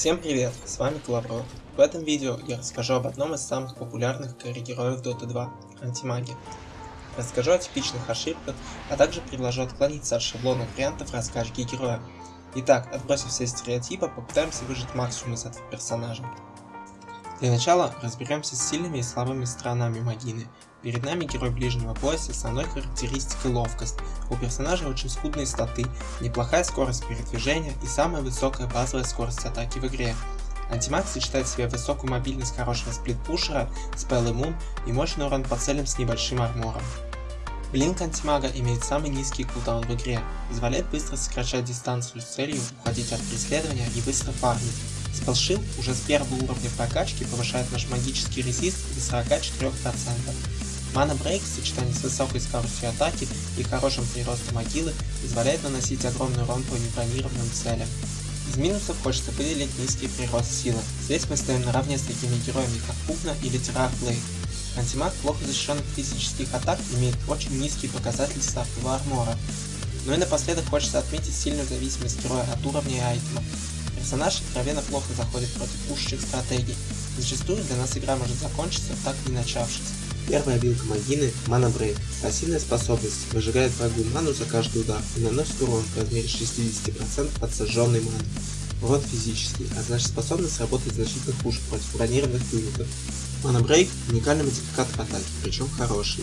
Всем привет, с вами Клаврот. В этом видео я расскажу об одном из самых популярных карри-героев Dota 2 – антимаге. Расскажу о типичных ошибках, а также предложу отклониться от шаблонных вариантов раскачки героя. Итак, отбросив все стереотипы, попытаемся выжать максимум из этого персонажа. Для начала разберемся с сильными и слабыми сторонами Магины. Перед нами герой ближнего боя с основной характеристикой ловкость. У персонажа очень скудные статы, неплохая скорость передвижения и самая высокая базовая скорость атаки в игре. Антимаг сочетает в себе высокую мобильность хорошего сплитпушера, спелл иммун и мощный урон по целям с небольшим армором. Блинк антимага имеет самый низкий кулдаун в игре, позволяет быстро сокращать дистанцию с целью уходить от преследования и быстро фармить. Спелшилд уже с первого уровня прокачки повышает наш магический резист до 44%. Мана Брейк в сочетании с высокой скоростью атаки и хорошим приростом могилы позволяет наносить огромный урон по небронированным целям. Из минусов хочется выделить низкий прирост силы. Здесь мы стоим наравне с такими героями как Пупна или Террар Блейд. Антимаг плохо защищен от физических атак имеет очень низкий показатель стартового армора. Ну и напоследок хочется отметить сильную зависимость героя от уровня и айтема. Персонаж откровенно плохо заходит против пушечных стратегий. Зачастую для нас игра может закончиться, так и не начавшись. Первая билка Магины – Мана Брейк. Пассивная способность выжигает врагу ману за каждый удар и наносит урон в размере 60% от сожженной маны. Урон физический, а значит способность работать значительно хуже против бронированных юнитов. Мана Брейк – уникальный модификатор атаки, причем хороший.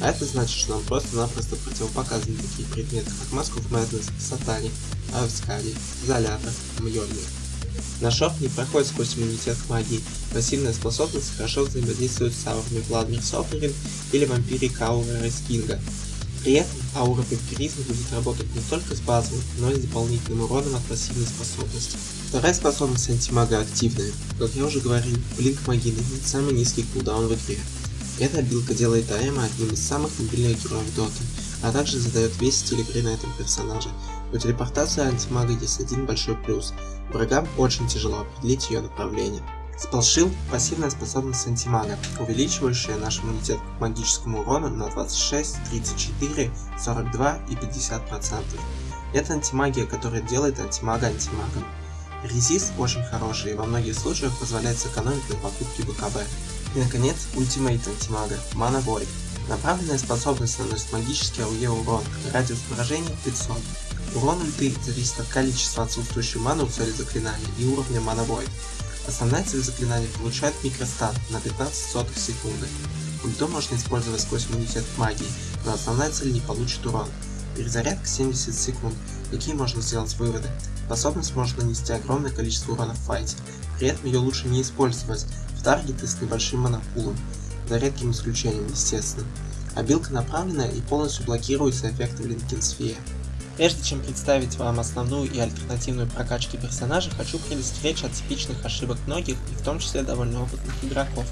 А это значит, что нам просто-напросто противопоказаны такие предметы, как Mask of Madness, Сатани, Авскади, Изолятор, Мьёльнир. Наш шок не проходит сквозь иммунитет к магии, пассивная способность хорошо взаимодействует с аурами Владмир Софрин или вампирик ауры Рейскинга. При этом аура вампиризма будет работать не только с базовым, но и с дополнительным уроном от пассивной способности. Вторая способность антимага активная. Как я уже говорил, Блинк Магины имеет самый низкий кулдаун в игре. Эта билка делает Аэма одним из самых мобильных героев Доты, а также задает весь стиль игры на этом персонаже. У телепортации антимага есть один большой плюс. Врагам очень тяжело определить ее направление. Спалшил – пассивная способность антимага, увеличивающая наш иммунитет к магическому урону на 26, 34, 42 и 50%. Это антимагия, которая делает антимага антимагом. Резист очень хороший и во многих случаях позволяет сэкономить на покупке БКБ. И наконец, ультимейт антимага – Mana Void. Направленная способность наносит магический АОЕ урон, радиус поражения 500. Урон ульты зависит от количества отсутствующей маны у цели заклинания и уровня Void. Основная цель заклинания получает микростан на 15 сотых секунды. Ульту можно использовать сквозь иммунитет магии, но основная цель не получит урон. Перезарядка 70 секунд. Какие можно сделать выводы? Способность может нанести огромное количество урона в файте, при этом ее лучше не использовать в таргеты с небольшим монопулом, за редким исключением, естественно. Абилка направленная и полностью блокируется эффектом Linken's Sphere. Прежде чем представить вам основную и альтернативную прокачки персонажа, хочу предостеречь от типичных ошибок многих, и в том числе довольно опытных игроков.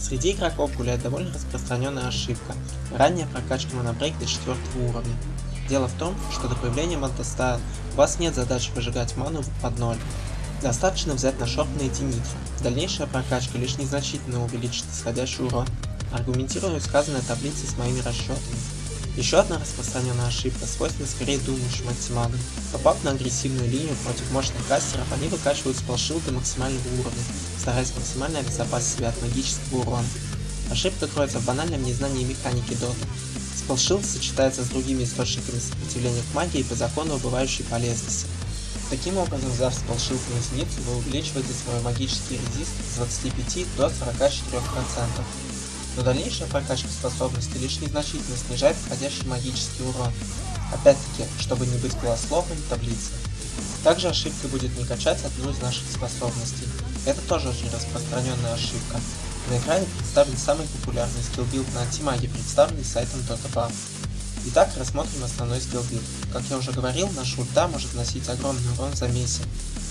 Среди игроков гуляет довольно распространенная ошибка – ранняя прокачка Mana Break до 4 уровня. Дело в том, что до появления Manta Style у вас нет задачи выжигать ману под ноль. Достаточно взять наш орб на единицу. Дальнейшая прокачка лишь незначительно увеличит исходящий урон. Аргументирую сказанное таблицей с моими расчетами. Еще одна распространенная ошибка свойственна скорее думающим антимагам. Попав на агрессивную линию против мощных кастеров, они выкачивают спалшил до максимального уровня, стараясь максимально обезопасить себя от магического урона. Ошибка кроется в банальном незнании механики доты. Spellshield сочетается с другими источниками сопротивления к магии по закону убывающей полезности. Таким образом, взяв Spellshield на единицу, вы увеличиваете свой магический резист с 25 до 44%. Но дальнейшая прокачка способности лишь незначительно снижает входящий магический урон. Опять-таки, чтобы не быть голословным, таблица. Также ошибкой будет не качать одну из наших способностей. Это тоже очень распространенная ошибка. На экране представлен самый популярный skill build на антимаге, представленный сайтом DotaBuff. Итак, рассмотрим основной skill build. Как я уже говорил, наша ульта может наносить огромный урон в замесе.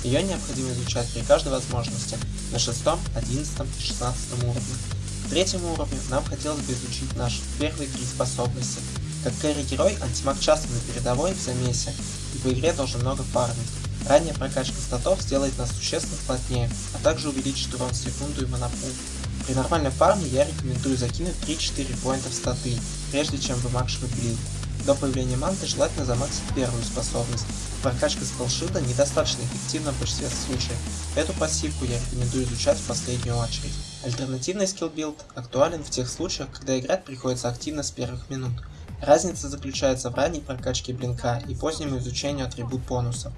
Ее необходимо изучать при каждой возможности, на 6, 11 и 16 уровне. К третьему уровню нам хотелось бы изучить наши первые три способности. Как кэрри-герой, антимаг часто на передовой в замесе, и по игре должен много фармить. Ранняя прокачка статов сделает нас существенно плотнее, а также увеличит урон в секунду и манапул. При нормальной фарме я рекомендую закинуть 3-4 point а в статы, прежде чем вымаксивать blink. До появления манты желательно замаксить первую способность, прокачка Spellshield а недостаточно эффективна в большинстве случаев. Эту пассивку я рекомендую изучать в последнюю очередь. Альтернативный skill build актуален в тех случаях, когда играть приходится активно с первых минут. Разница заключается в ранней прокачке blink а и позднему изучению attribute bonus а.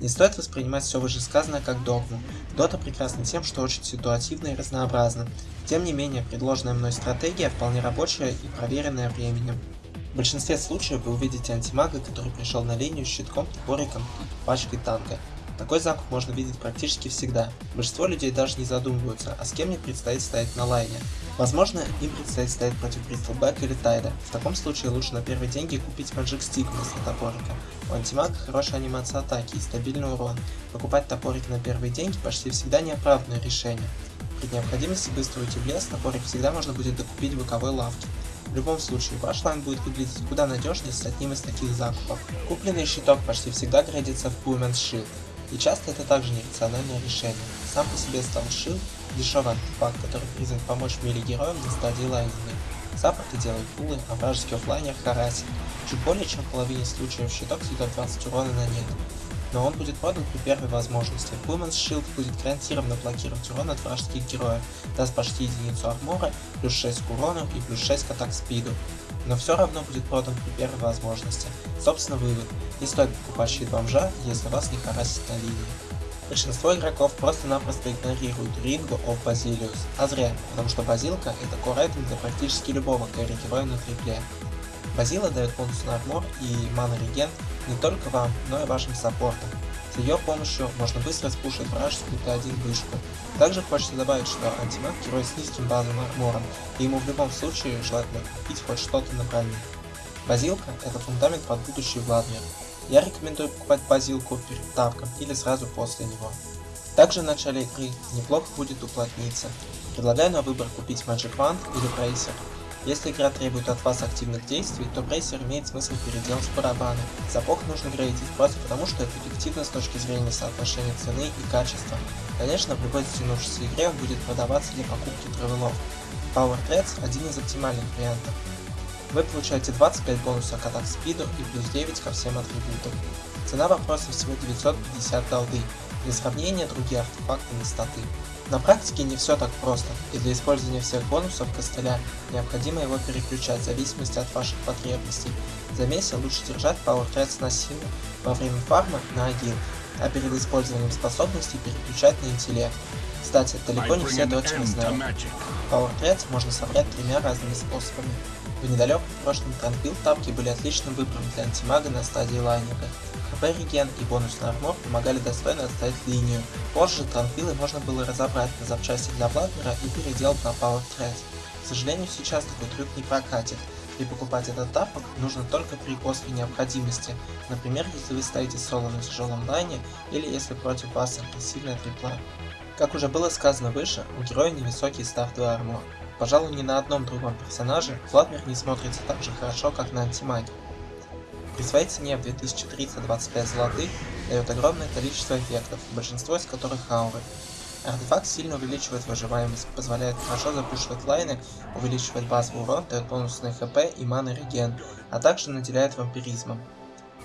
Не стоит воспринимать все вышесказанное как догму. Дота прекрасна тем, что очень ситуативна и разнообразна. Тем не менее, предложенная мной стратегия вполне рабочая и проверенная временем. В большинстве случаев вы увидите антимага, который пришел на линию с щитком, топориком и пачкой танка. Такой закуп можно видеть практически всегда. Большинство людей даже не задумываются, а с кем мне предстоит стоять на лайне. Возможно, им предстоит стоять против Бристлбэка или Тайда. В таком случае лучше на первые деньги купить Magic Stick вместо топорика. У антимага хорошая анимация атаки и стабильный урон. Покупать топорик на первые деньги почти всегда неоправданное решение. При необходимости быстро уйти в лес, топорик всегда можно будет докупить в боковой лавке. В любом случае, ваш lane будет выглядеть куда надежнее с одним из таких закупов. Купленный щиток почти всегда градится в Poor Man's Shield, и часто это также нерациональное решение. Сам по себе Stout Shield – дешевый артефакт, который призван помочь мили героям на стадии лайнинга. Саппорты делают пулы, а вражеский offlaner харасит. Чуть более чем в половине случаев щиток съедет 20 урона на нет но он будет продан при первой возможности. Women's Shield будет гарантированно блокировать урон от вражеских героев, даст почти единицу армора, плюс 6 к урону и плюс 6 к атак спиду. Но все равно будет продан при первой возможности. Собственно вывод, не стоит покупать щит бомжа, если вас не харасит на линии. Большинство игроков просто-напросто игнорируют Рингу of Basilius, а зря, потому что базилка это core для практически любого кэрри-героя на трипле. Базила дает бонус на армор и мана реген не только вам, но и вашим саппортам. С ее помощью можно быстро спушить вражескую Т1 вышку. Также хочется добавить, что антимаг герой с низким базовым армором, и ему в любом случае желательно купить хоть что-то на броню. Базилка – это фундамент под будущий Владмир. Я рекомендую покупать базилку перед тавком или сразу после него. Также в начале игры неплохо будет уплотниться. Предлагаю на выбор купить Magic Wand или Bracer. Если игра требует от вас активных действий, то брейсер имеет смысл переделать барабаны. Сапог нужно грейдить просто потому, что это эффективно с точки зрения соотношения цены и качества. Конечно, в любой затянувшейся игре будет продаваться для покупки травелов. Power Threads – один из оптимальных вариантов. Вы получаете 25 бонусов к атак спиду и плюс 9 ко всем атрибутам. Цена вопроса всего 950 голды, для сравнения другие артефакты на статы. На практике не все так просто, и для использования всех бонусов костыля необходимо его переключать в зависимости от ваших потребностей. В замесе лучше держать Power на силу, во время фарма на агил, а перед использованием способностей переключать на интеллект. Кстати, далеко не все дочери знают. Power Threads можно собрать тремя разными способами. В недалеком прошлом Транквилл тапки были отличным выбором для антимага на стадии лайнера. ХП реген и бонусный армор помогали достойно отстоять линию. Позже Транквиллы можно было разобрать на запчасти для Бладмера и переделать на Power Thread. К сожалению, сейчас такой трюк не прокатит, и покупать этот тапок нужно только при острой необходимости, например, если вы стоите соло на тяжелом лайне или если против вас агрессивная трипла. Как уже было сказано выше, у героя невысокий став 2 армор. Пожалуй, ни на одном другом персонаже Владмир не смотрится так же хорошо, как на антимаге. При своей цене в 2325 золотых дает огромное количество эффектов, большинство из которых ауры. Артефакт сильно увеличивает выживаемость, позволяет хорошо запушивать лайны, увеличивать базовый урон, дает бонусный хп и маны реген, а также наделяет вампиризмом.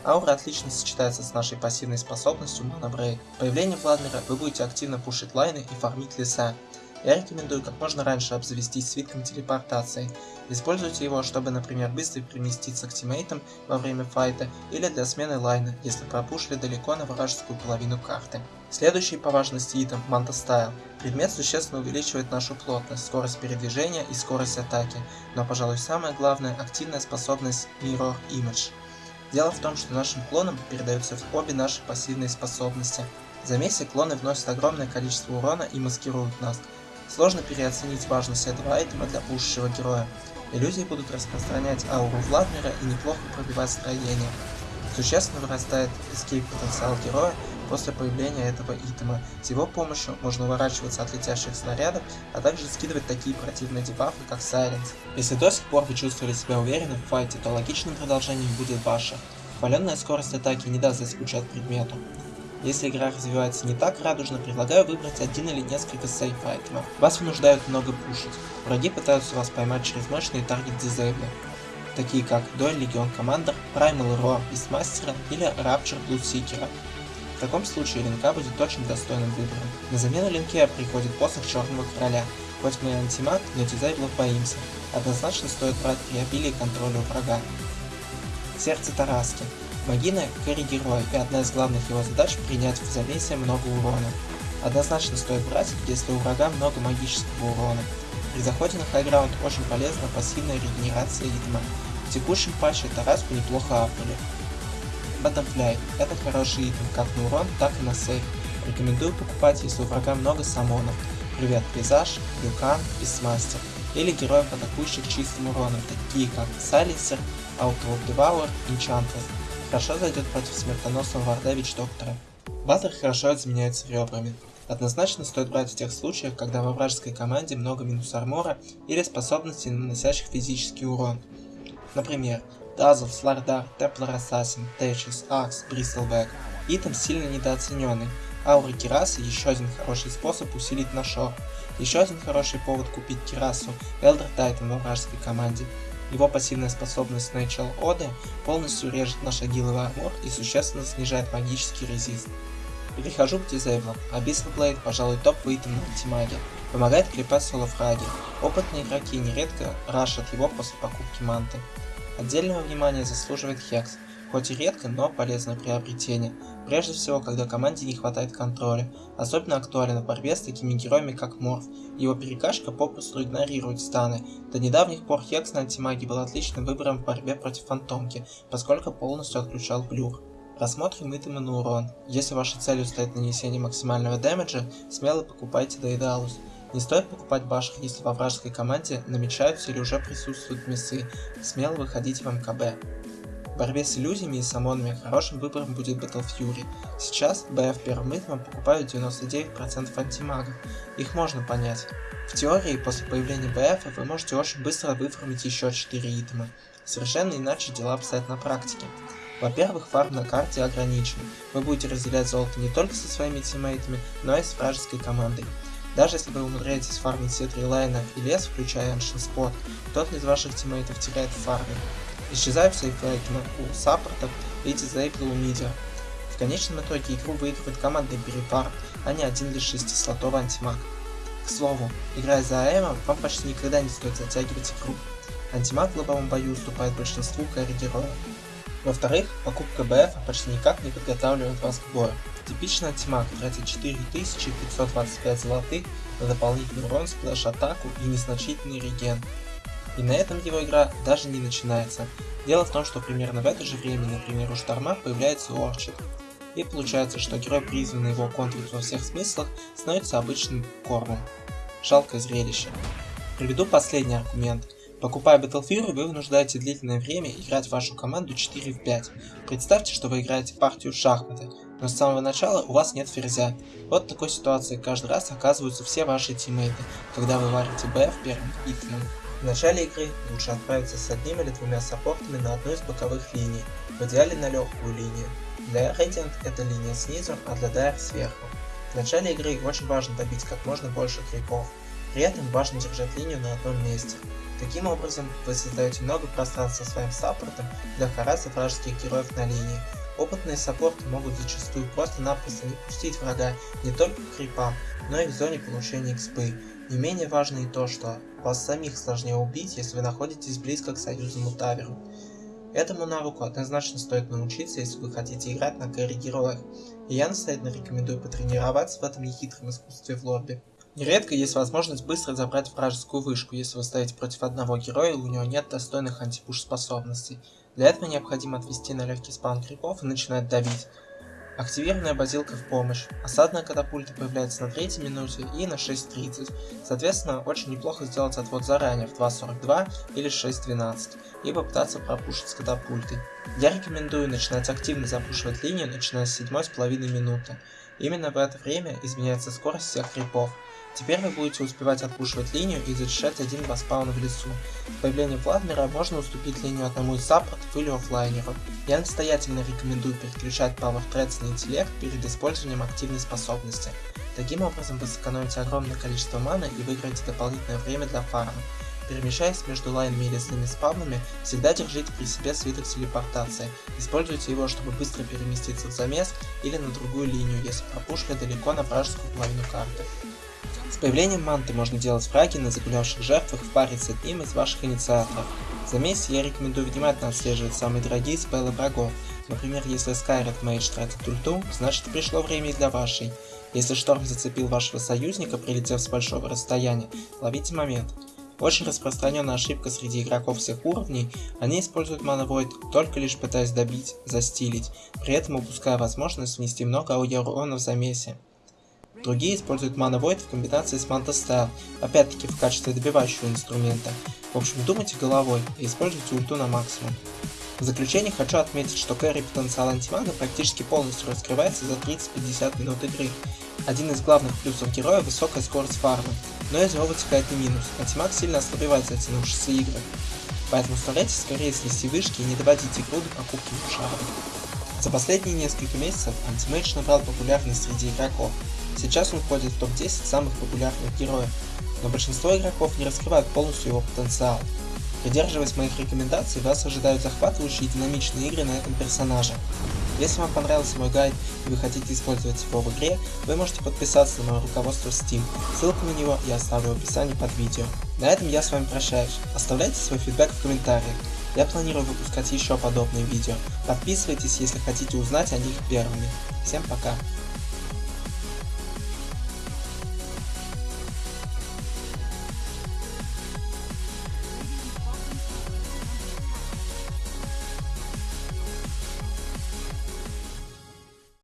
Аура отлично сочетается с нашей пассивной способностью Mana Break. Появление Владмира вы будете активно пушить лайны и фармить леса. Я рекомендую как можно раньше обзавестись свитком телепортации. Используйте его, чтобы, например, быстро переместиться к тиммейтам во время файта или для смены лайна, если пропушили далеко на вражескую половину карты. Следующий по важности итем – Manta Style. Предмет существенно увеличивает нашу плотность, скорость передвижения и скорость атаки, но, пожалуй, самое главное – активная способность Mirror Image. Дело в том, что нашим клонам передаются обе наши пассивные способности. В замесе клоны вносят огромное количество урона и маскируют нас. Сложно переоценить важность этого айтема для пушащего героя. Иллюзии будут распространять ауру Владмира и неплохо пробивать строение. Существенно вырастает эскейп потенциал героя после появления этого итема. С его помощью можно уворачиваться от летящих снарядов, а также скидывать такие противные дебафы, как Silence. Если до сих пор вы чувствовали себя уверенно в файте, то логичным продолжением будет Баша. Хваленная скорость атаки не даст заскучать предмету. Если игра развивается не так радужно, предлагаю выбрать один или несколько сейф айтемов. Вас вынуждают много пушить. Враги пытаются вас поймать через мощные таргет дизейблы. такие как Duel Legion Commander, Primal Roar Beastmaster или Rapture Bloodseeker. В таком случае линка будет очень достойным выбором. На замену линке приходит посох Черного Короля. Хоть мы антимаг, но дизайблов боимся. Однозначно стоит брать при обилии контроля у врага. Сердце Тараски. Магина – кэрри-герой, и одна из главных его задач – принять в замесе много урона. Однозначно стоит брать, если у врага много магического урона. При заходе на хайграунд очень полезна пассивная регенерация итема. В текущем патче Тараску неплохо апнули. Butterfly – это хороший итем как на урон, так и на сейв. Рекомендую покупать, если у врага много самонов. Привет, Пейзаж, Люкан, Бисмастер. Или героев, атакующих чистым уроном, такие как Silencer, Auto of Devour, Enchantress. Хорошо зайдет против смертоносного варда Вич Доктора. Баттер хорошо изменяется ребрами. Однозначно стоит брать в тех случаях, когда во вражеской команде много минус армора или способностей, наносящих физический урон. Например, Dazzle, Slardar, Templar Assassin, Tetris, Axe, Bristleback. Итем сильно недооцененный. Аура Кирасы еще один хороший способ усилить наш ор. Еще один хороший повод купить Кирасу Elder Titan во вражеской команде. Его пассивная способность Natural Ode полностью режет наш агиловый армор и существенно снижает магический резист. Перехожу к дизейблам. Abyssal Blade, пожалуй, топовый итем на ультимаге. Помогает клепать соло-фраги. Опытные игроки нередко рашат его после покупки манты. Отдельного внимания заслуживает Хекс. Хоть и редко, но полезное приобретение. Прежде всего, когда команде не хватает контроля. Особенно актуально в борьбе с такими героями, как Морф. Его перекачка попросту игнорирует станы. До недавних пор Хекс на антимаге был отличным выбором в борьбе против Фантомки, поскольку полностью отключал блюр. Рассмотрим итемы на урон. Если вашей целью стоит нанесение максимального дэмэджа, смело покупайте Дейдалус. Не стоит покупать башек, если во вражеской команде намечаются или уже присутствуют мясы. Смело выходите в МКБ. В борьбе с иллюзиями и самонами хорошим выбором будет Battle Fury. Сейчас BF первым итемом покупают 99% антимагов. Их можно понять. В теории, после появления BF вы можете очень быстро выформить еще 4 item а. Совершенно иначе дела обстоят на практике. Во-первых, фарм на карте ограничен. Вы будете разделять золото не только со своими тиммейтами, но и с вражеской командой. Даже если вы умудряетесь фармить все три лайна и лес, включая Ancient Spot, тот из ваших тиммейтов теряет в фарме. Исчезают сейфлайкины у саппортов и disable ы у мидера. В конечном итоге игру выигрывает командный перепар, а не один лишь шестислотовый антимаг. К слову, играя за АМ, вам почти никогда не стоит затягивать игру. Антимаг в лобовом бою уступает большинству кэрри-героев. Во-вторых, покупка БФ почти никак не подготавливает вас к бою. Типичный антимаг тратит 4525 золотых на дополнительный урон, сплэш-атаку и незначительный реген. И на этом его игра даже не начинается. Дело в том, что примерно в это же время, например, у Шторма появляется Орчит. И получается, что герой, призванный его контрить во всех смыслах, становится обычным кормом. Жалкое зрелище. Приведу последний аргумент – Покупая Battlefield, вы вынуждаете длительное время играть в вашу команду 4 в 5. Представьте, что вы играете партию в шахматы, но с самого начала у вас нет ферзя. Вот такой ситуации каждый раз оказываются все ваши тиммейты, когда вы варите BF первым итемом. В начале игры лучше отправиться с одним или двумя саппортами на одну из боковых линий, в идеале на легкую линию. Для Radiant это линия снизу, а для Dire сверху. В начале игры очень важно добить как можно больше крипов, при этом важно держать линию на одном месте. Таким образом, вы создаете много пространства своим саппортом для хараса вражеских героев на линии. Опытные саппорты могут зачастую просто-напросто не пустить врага не только к крипам, но и в зоне получения экспы. Не менее важно и то, что вас самих сложнее убить, если вы находитесь близко к союзному таверу. Этому навыку однозначно стоит научиться, если вы хотите играть на кэрри героях, и я настоятельно рекомендую потренироваться в этом нехитром искусстве в лобби. Нередко есть возможность быстро забрать вражескую вышку, если вы стоите против одного героя и у него нет достойных антипуш способностей. Для этого необходимо отвести на легкий спан крипов и начинать давить. Активированная базилка в помощь. Осадная катапульта появляется на 3 минуте и на 6.30. Соответственно, очень неплохо сделать отвод заранее в 2.42 или 6.12 и попытаться пропушить с катапультой. Я рекомендую начинать активно запушивать линию, начиная с 7,5 минуты. Именно в это время изменяется скорость всех крипов. Теперь вы будете успевать отпушивать линию и зачищать один-два спауна в лесу. С появлением Владмира можно уступить линию одному из саппортов или оффлайнеру. Я настоятельно рекомендую переключать Power Threads на интеллект перед использованием активной способности. Таким образом вы сэкономите огромное количество маны и выиграете дополнительное время для фарма. Перемещаясь между лайнами и лесными спавнами, всегда держите при себе свиток телепортации. Используйте его, чтобы быстро переместиться в замес или на другую линию, если пропушили далеко на вражескую половину карты. С появлением манты можно делать фраги на загулявших жертвах в паре с одним из ваших инициаторов. В замесе я рекомендую внимательно отслеживать самые дорогие спеллы врагов. Например, если Скайред Мейдж тратит ульту, значит пришло время и для вашей. Если шторм зацепил вашего союзника, прилетев с большого расстояния, ловите момент. Очень распространенная ошибка среди игроков всех уровней, они используют Void только лишь пытаясь добить, застилить, при этом упуская возможность внести много урона в замесе. Другие используют Mana Void в комбинации с Manta Style, опять-таки в качестве добивающего инструмента. В общем, думайте головой и используйте ульту на максимум. В заключение хочу отметить, что кэрри потенциал антимага практически полностью раскрывается за 30-50 минут игры. Один из главных плюсов героя – высокая скорость фармы, но из него вытекает и минус, антимаг сильно ослабевает затянувшиеся игры. Поэтому старайтесь скорее снести вышки и не доводить игру до покупки шара. За последние несколько месяцев антимейдж набрал популярность среди игроков. Сейчас он входит в топ-10 самых популярных героев, но большинство игроков не раскрывают полностью его потенциал. Придерживаясь моих рекомендаций, вас ожидают захватывающие и динамичные игры на этом персонаже. Если вам понравился мой гайд и вы хотите использовать его в игре, вы можете подписаться на мое руководство Steam, ссылку на него я оставлю в описании под видео. На этом я с вами прощаюсь, оставляйте свой фидбэк в комментариях, я планирую выпускать еще подобные видео, подписывайтесь, если хотите узнать о них первыми. Всем пока!